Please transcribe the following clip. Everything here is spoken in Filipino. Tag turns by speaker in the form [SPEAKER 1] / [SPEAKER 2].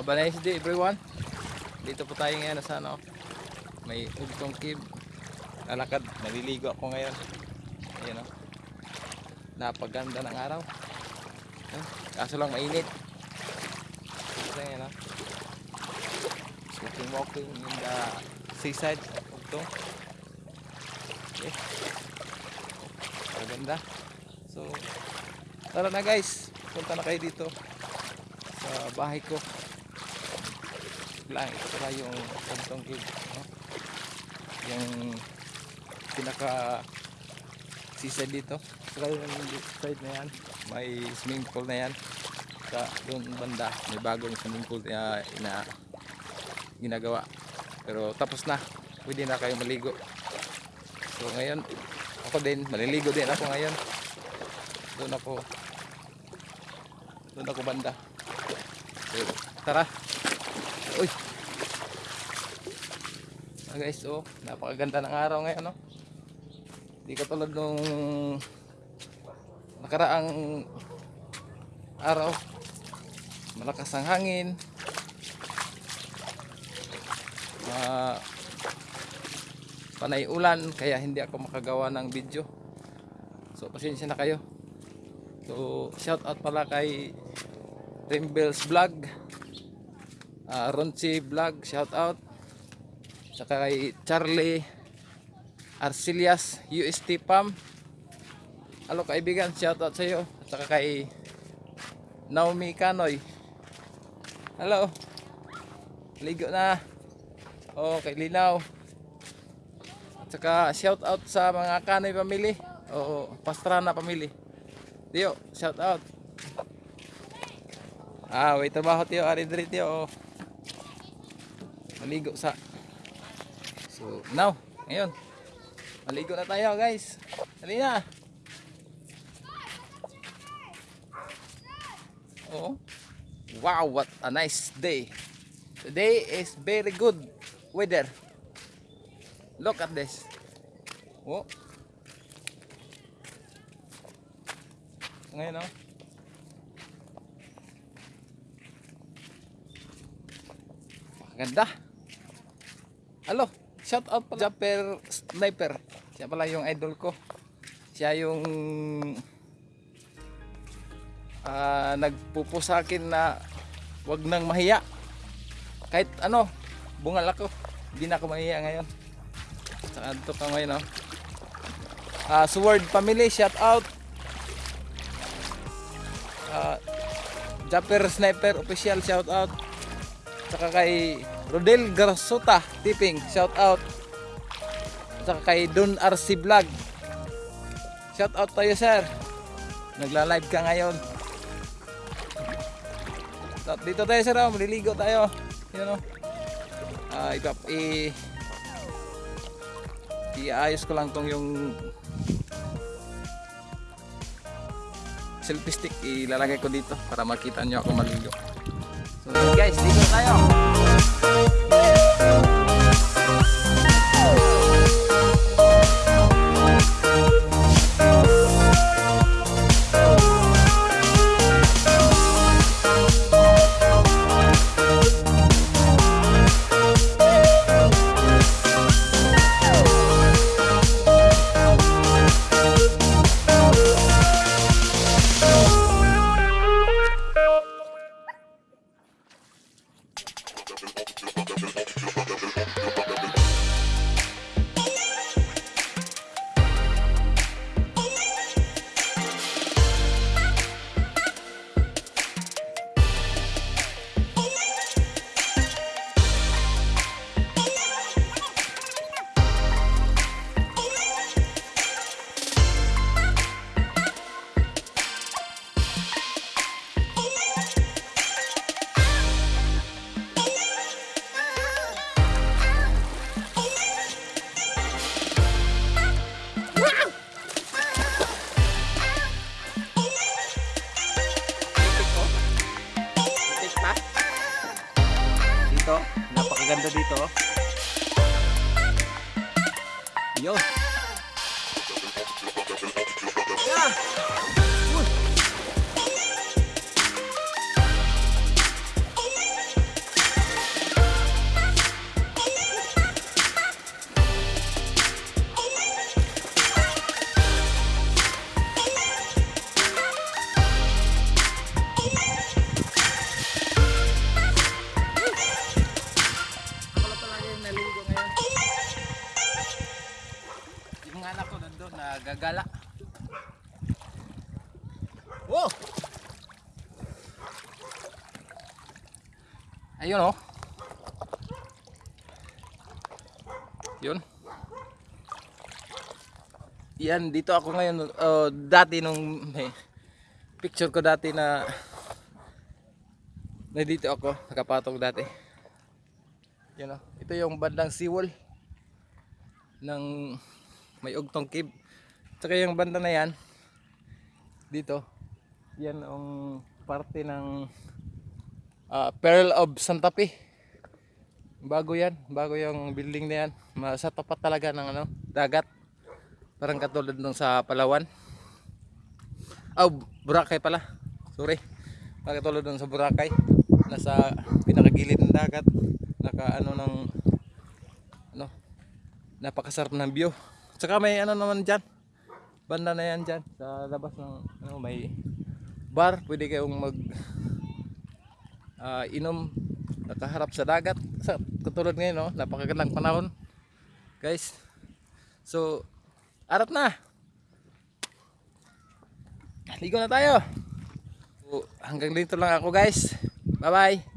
[SPEAKER 1] Have a nice day everyone. Dito po tayo ngayon sa ano. May ugtong cave. Lalakad. Naliligo ako ngayon. Ayan o. Napaganda ng araw. Ayan. Kaso lang mainit. Kasi ayan o. Walking walking in the seaside ugtong. Okay. Maganda. So, tara na guys. Punta na kayo dito sa bahay ko lang ito na yung kantong cave no? yung pinaka sisa dito. Saka yung side na yan. May swimming pool na yan. Sa doon banda may bagong swimming pool na ina, ginagawa. Pero tapos na. Pwede na kayo maligo. So ngayon ako din maliligo din ako ngayon. Doon ako doon ako banda. So, tara. Uy. Ah, guys, oh, napakaganda ng araw ngayon, no? Di katulad nung nakaraang araw. Malakas ang hangin. Ah, panay ulan kaya hindi ako makagawa ng video. So pasensya na kayo. So shout out pala kay Rimbels Vlog uh, Ronchi Vlog shout out. Saka kay Charlie Arcelias UST Pam. Hello kaibigan shout out sa iyo saka kay Naomi Kanoy. Hello Ligo na. Oh kay Linaw. At saka shout out sa mga Kanoy family. O Pastrana family. Dio shout out. Ah, wait trabaho tiyo, ari diri tiyo. Maligo sa. So, now, ngayon. Maligo na tayo, guys. Dali na. Oh. Wow, what a nice day. Today is very good weather. Look at this. Oh. Ngayon, oh. Ganda. Alo, shout out pala Japper Sniper. Siya pala yung idol ko. Siya yung ah nagpupo sa akin na wag nang mahiya. Kahit ano, bungal ako. Hindi na ako mahiya ngayon. Saka ito ka ngayon, no? Ah, Sword Family, shout out. Ah, Japper Sniper Official, shout out. Saka kay Rodel Garsuta Tipping, shout out. Saka kay Don RC Vlog. Shout out tayo sir. Nagla-live ka ngayon. So, dito tayo sir, oh. maliligo tayo. Yun oh. Ah, ipap i iayos ko lang tong yung selfie stick ilalagay ko dito para makita nyo ako maligo. So guys, dito tayo. Adiós. Nagagala. Wow! Ayun oh. Yun. Yan, dito ako ngayon. oh, dati nung may picture ko dati na na dito ako, nakapatong dati. Yan oh. Ito yung bandang seawall ng may ugtong cave. Tsaka yung banda na yan, dito, yan ang parte ng ah, Pearl of Santa Fe. Bago yan, bago yung building na yan. Sa tapat talaga ng ano, dagat. Parang katulad nung sa Palawan. Oh, Boracay pala. Sorry. Parang katulad nung sa Boracay. Nasa pinakagilid ng dagat. Naka ano ng ano, napakasarap ng view. Tsaka may ano naman dyan. Banda na yan dyan. Sa labas ng ano, may bar. Pwede kayong mag ah, inom nakaharap sa dagat. Sa katulad ngayon no? Napakagandang panahon. Guys so arat na! Ligo na tayo! So, hanggang dito lang ako guys. Bye bye